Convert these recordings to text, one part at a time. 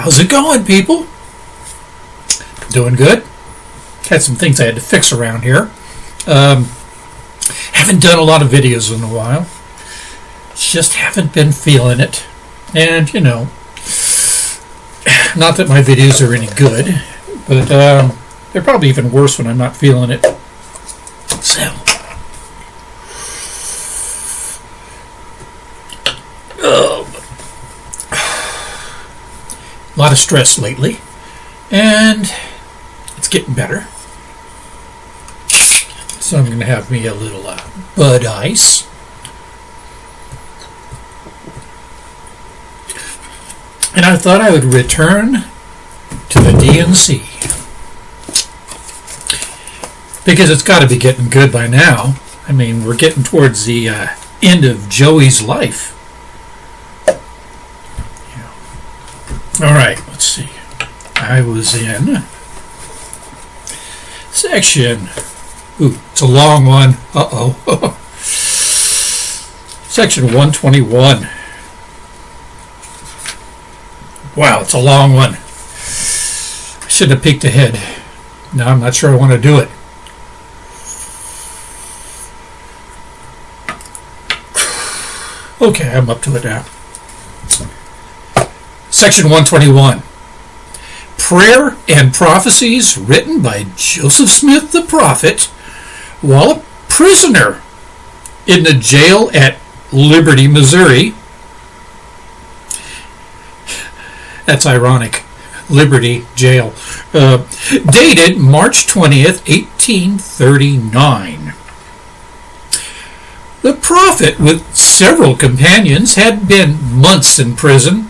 How's it going, people? Doing good. Had some things I had to fix around here. Um, haven't done a lot of videos in a while. Just haven't been feeling it. And, you know, not that my videos are any good, but um, they're probably even worse when I'm not feeling it. So. Oh. A lot of stress lately, and it's getting better. So I'm going to have me a little uh, Bud Ice. And I thought I would return to the D&C. Because it's got to be getting good by now. I mean, we're getting towards the uh, end of Joey's life. All right, let's see. I was in section. Ooh, it's a long one. Uh oh. section 121. Wow, it's a long one. I should have peeked ahead. Now I'm not sure I want to do it. Okay, I'm up to it now. Section 121. Prayer and prophecies written by Joseph Smith the prophet while a prisoner in the jail at Liberty, Missouri. That's ironic. Liberty Jail. Uh, dated March 20th, 1839. The prophet, with several companions, had been months in prison.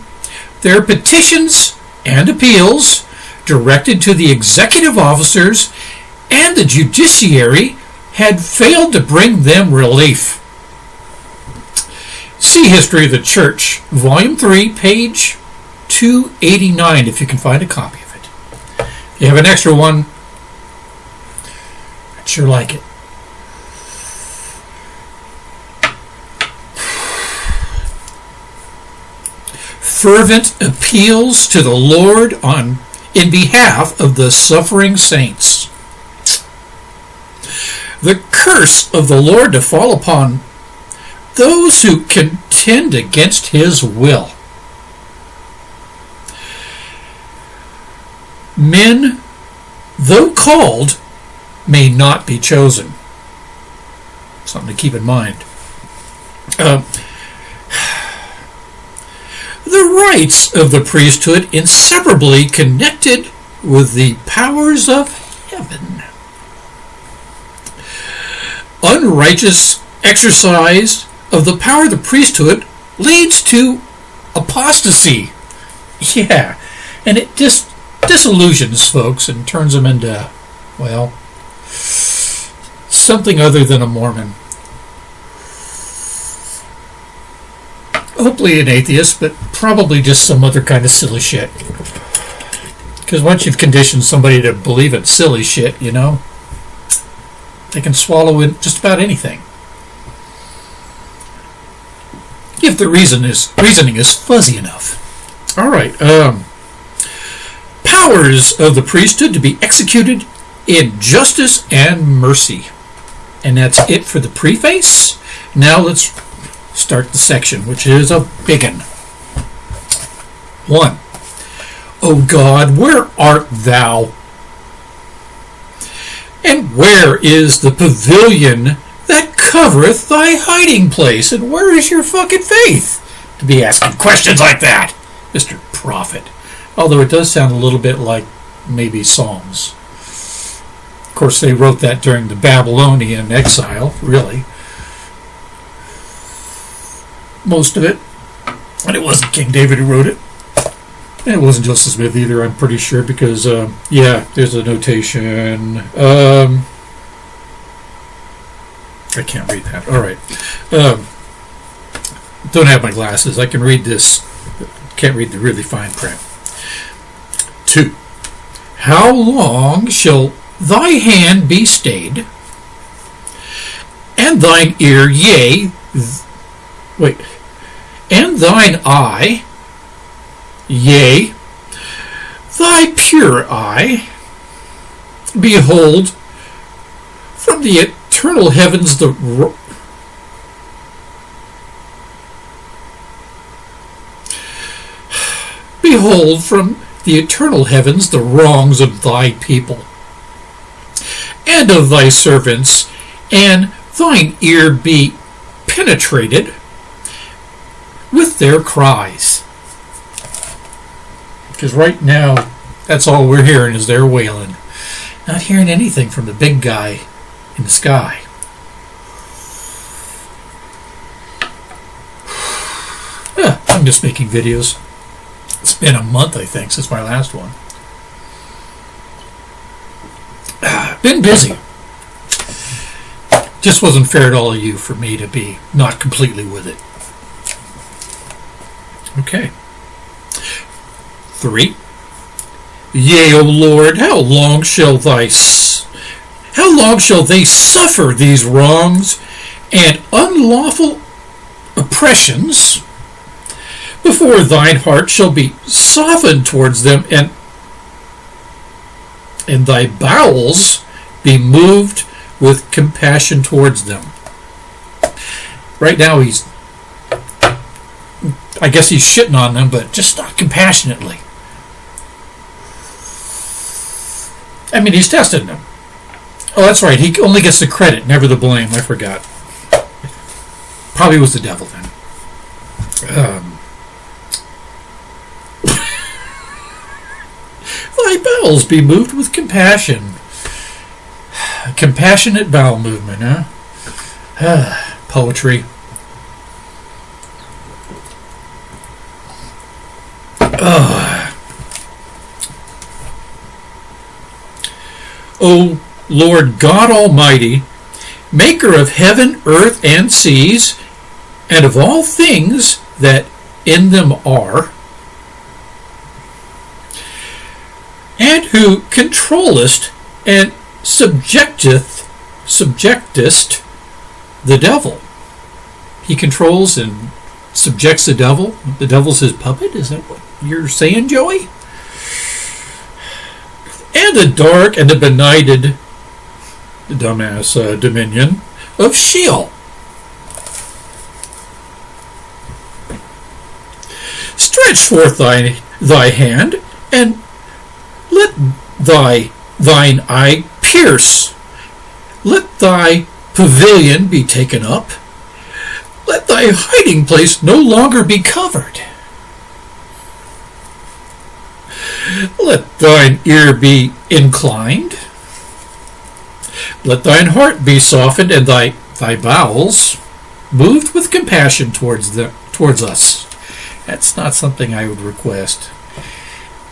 Their petitions and appeals, directed to the executive officers and the judiciary, had failed to bring them relief. See History of the Church, Volume 3, page 289, if you can find a copy of it. If you have an extra one, I'd sure like it. Fervent appeals to the Lord on in behalf of the suffering saints. The curse of the Lord to fall upon those who contend against his will. Men, though called, may not be chosen. Something to keep in mind. Uh, the rights of the priesthood inseparably connected with the powers of heaven. Unrighteous exercise of the power of the priesthood leads to apostasy. Yeah, and it just disillusions folks and turns them into, well, something other than a Mormon. Hopefully an atheist, but probably just some other kind of silly shit. Because once you've conditioned somebody to believe in silly shit, you know, they can swallow in just about anything. If the reason is reasoning is fuzzy enough. All right. Um, powers of the priesthood to be executed in justice and mercy. And that's it for the preface. Now let's start the section, which is a big one. One. O God, where art thou? And where is the pavilion that covereth thy hiding place? And where is your fucking faith? To be asking questions like that, Mr. Prophet. Although it does sound a little bit like maybe Psalms. Of course, they wrote that during the Babylonian exile, really. Most of it. And it wasn't King David who wrote it. And it wasn't Joseph Smith either, I'm pretty sure, because, um, yeah, there's a notation. Um, I can't read that. All right. Um, don't have my glasses. I can read this. Can't read the really fine print. 2. How long shall thy hand be stayed, and thine ear, yea, wait, and thine eye, yea, thy pure eye, behold, from the eternal heavens the Behold from the eternal heavens the wrongs of thy people and of thy servants, and thine ear be penetrated with their cries. Because right now, that's all we're hearing is their wailing. Not hearing anything from the big guy in the sky. Yeah, I'm just making videos. It's been a month, I think, since my last one. Been busy. Just wasn't fair to all of you for me to be not completely with it. Okay. Three. Yea, O Lord, how long shall thy how long shall they suffer these wrongs and unlawful oppressions before thine heart shall be softened towards them and and thy bowels be moved with compassion towards them. Right now he's I guess he's shitting on them, but just not compassionately. I mean, he's testing them. Oh, that's right. He only gets the credit, never the blame. I forgot. Probably was the devil then. Um, thy bowels be moved with compassion. Compassionate bowel movement, huh? Poetry. O Lord God Almighty, maker of heaven, earth, and seas, and of all things that in them are, and who controllest and subjecteth subjectest the devil. He controls and subjects the devil. The devil's his puppet. Is that what you're saying, Joey? And the dark and the benighted, dumbass uh, dominion of Sheol. Stretch forth thy thy hand and let thy thine eye pierce. Let thy pavilion be taken up. Let thy hiding place no longer be covered. Let thine ear be inclined. Let thine heart be softened, and thy thy bowels moved with compassion towards the towards us. That's not something I would request.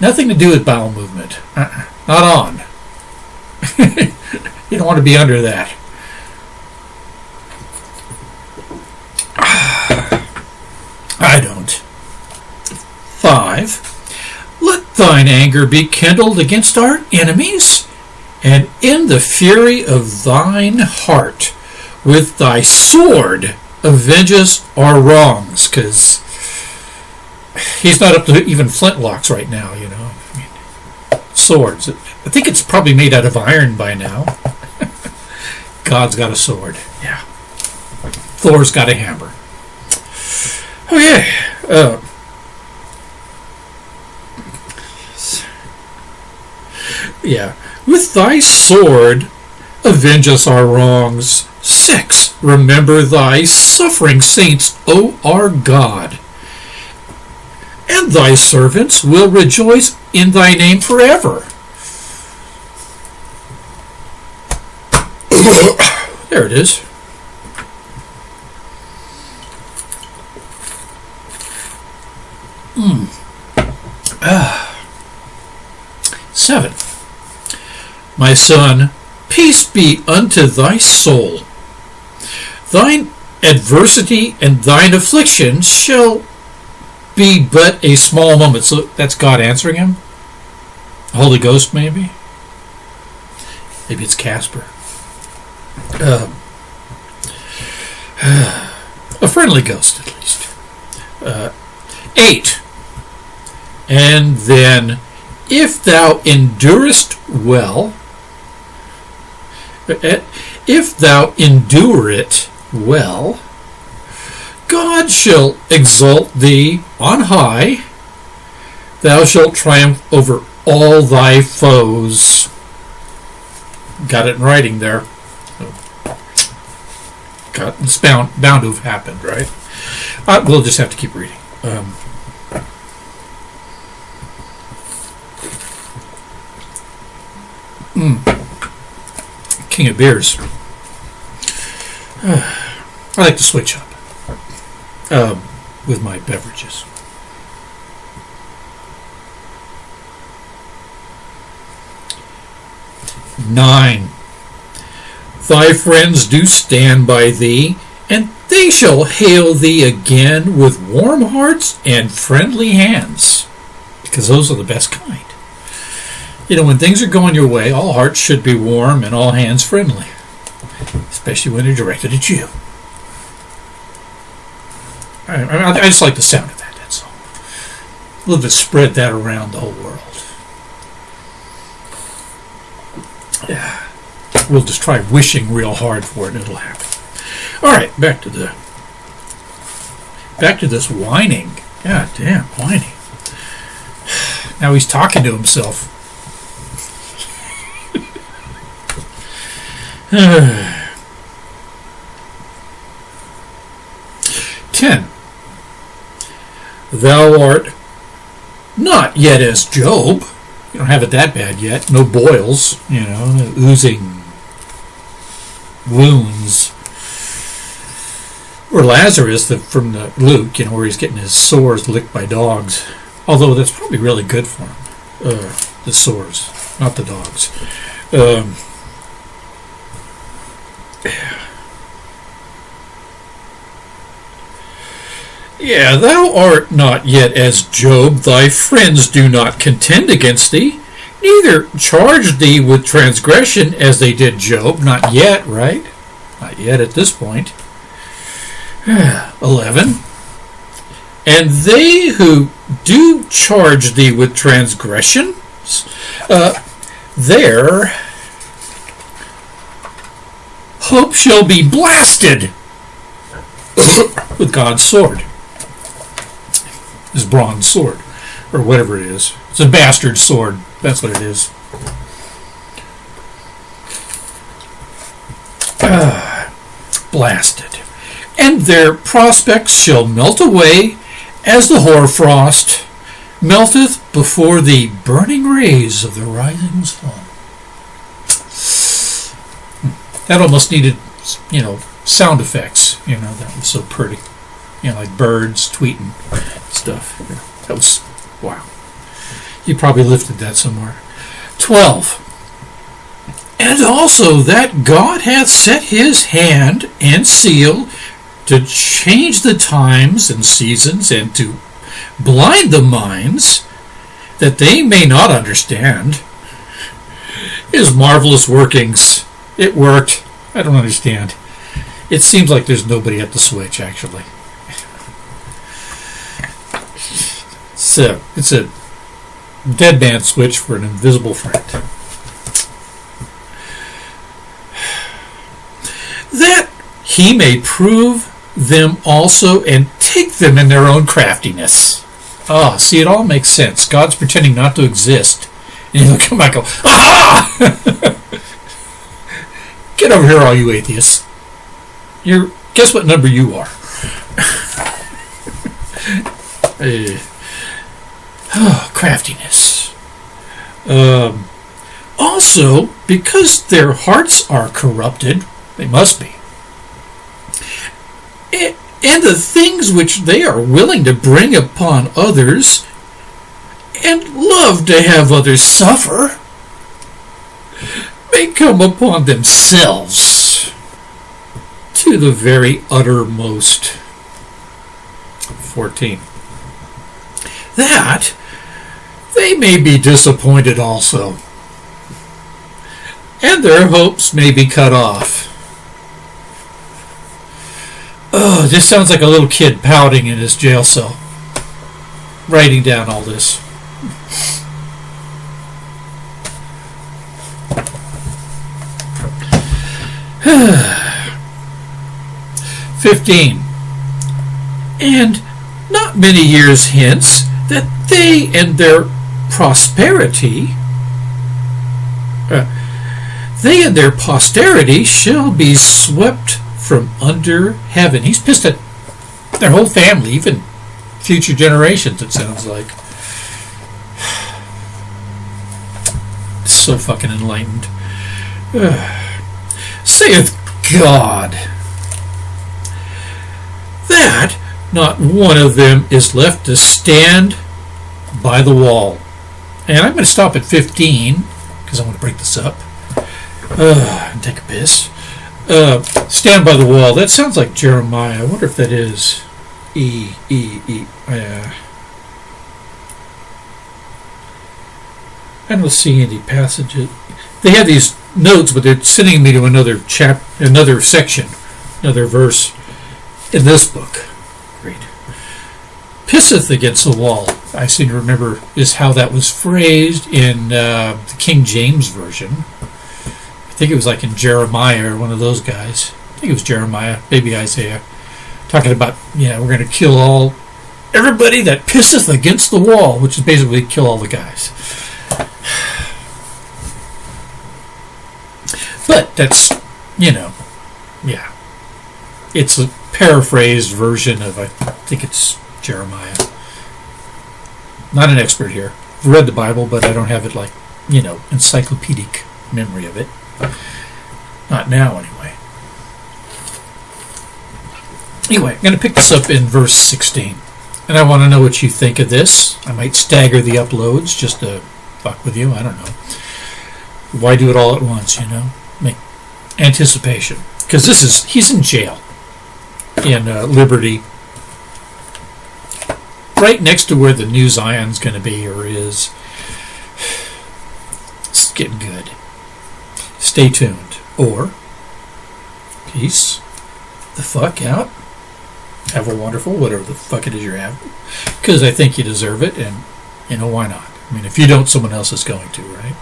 Nothing to do with bowel movement. Uh-uh. Not on. you don't want to be under that. I don't. Five. Let thine anger be kindled against our enemies, and in the fury of thine heart, with thy sword, avenge us our wrongs, because he's not up to even flintlocks right now, you know. I mean, swords. I think it's probably made out of iron by now. God's got a sword. Yeah. Thor's got a hammer. Okay. Uh, yeah. With thy sword, avenge us our wrongs. Six. Remember thy suffering saints, O our God. And thy servants will rejoice in thy name forever. there it is. My son, peace be unto thy soul. Thine adversity and thine affliction shall be but a small moment. So that's God answering him? Holy Ghost, maybe? Maybe it's Casper. Um, a friendly ghost, at least. Uh, eight. And then if thou endurest well, if thou endure it well, God shall exalt thee on high. Thou shalt triumph over all thy foes. Got it in writing there. Got, it's bound, bound to have happened, right? Uh, we'll just have to keep reading. Um, King of beers. I like to switch up um, with my beverages. Nine. Thy friends do stand by thee, and they shall hail thee again with warm hearts and friendly hands, because those are the best kind. You know, when things are going your way, all hearts should be warm and all hands friendly, especially when they're directed at you. I, I, I just like the sound of that, that's all. A little bit spread that around the whole world. Yeah. We'll just try wishing real hard for it and it'll happen. All right, back to the back to this whining. God damn, whining. Now he's talking to himself. Ten. Thou art not yet as Job. You don't have it that bad yet. No boils, you know, oozing wounds. Or Lazarus the, from the Luke, you know, where he's getting his sores licked by dogs. Although that's probably really good for him, uh, the sores, not the dogs. Um, Yeah, thou art not yet as Job, thy friends do not contend against thee, neither charge thee with transgression as they did Job, not yet, right? Not yet at this point. 11. And they who do charge thee with transgression, uh, their hope shall be blasted with God's sword his bronze sword, or whatever it is. It's a bastard sword. That's what it is. Uh, blasted. And their prospects shall melt away as the hoarfrost melteth before the burning rays of the rising sun. That almost needed, you know, sound effects. You know, that was so pretty. You know, like birds tweeting stuff. That was, wow. You probably lifted that somewhere. 12. And also that God hath set his hand and seal to change the times and seasons and to blind the minds that they may not understand his marvelous workings. It worked. I don't understand. It seems like there's nobody at the switch, actually. It's a, it's a dead man switch for an invisible friend. That he may prove them also and take them in their own craftiness. Ah, see, it all makes sense. God's pretending not to exist. And come back and go, Aha! Get over here, all you atheists. You're, guess what number you are? uh, Oh, craftiness. Um, also, because their hearts are corrupted, they must be. And the things which they are willing to bring upon others and love to have others suffer may come upon themselves to the very uttermost. 14. That they may be disappointed also, and their hopes may be cut off. Oh, this sounds like a little kid pouting in his jail cell, writing down all this. Fifteen. And not many years hence, that they and their prosperity, uh, they and their posterity shall be swept from under heaven. He's pissed at their whole family, even future generations, it sounds like. So fucking enlightened. Saith God that not one of them is left to stand by the wall. And I'm going to stop at 15 because I want to break this up uh, and take a piss. Uh, stand by the wall. That sounds like Jeremiah. I wonder if that is E E E. Uh, I don't see any passages. They have these notes, but they're sending me to another chap, another section, another verse in this book. Great. Pisseth against the wall. I seem to remember is how that was phrased in uh, the King James version. I think it was like in Jeremiah or one of those guys. I think it was Jeremiah, maybe Isaiah, talking about yeah we're going to kill all everybody that pisseth against the wall, which is basically kill all the guys. But that's you know, yeah, it's a paraphrased version of I think it's Jeremiah. Not an expert here. I've read the Bible, but I don't have it like you know encyclopedic memory of it. Not now, anyway. Anyway, I'm going to pick this up in verse 16. And I want to know what you think of this. I might stagger the uploads just to fuck with you. I don't know. Why do it all at once, you know? Make anticipation. Because this is, he's in jail in uh, Liberty. Right next to where the new Zion's going to be or is. It's getting good. Stay tuned. Or, peace the fuck out. Have a wonderful, whatever the fuck it is you're having. Because I think you deserve it, and, you know, why not? I mean, if you don't, someone else is going to, right?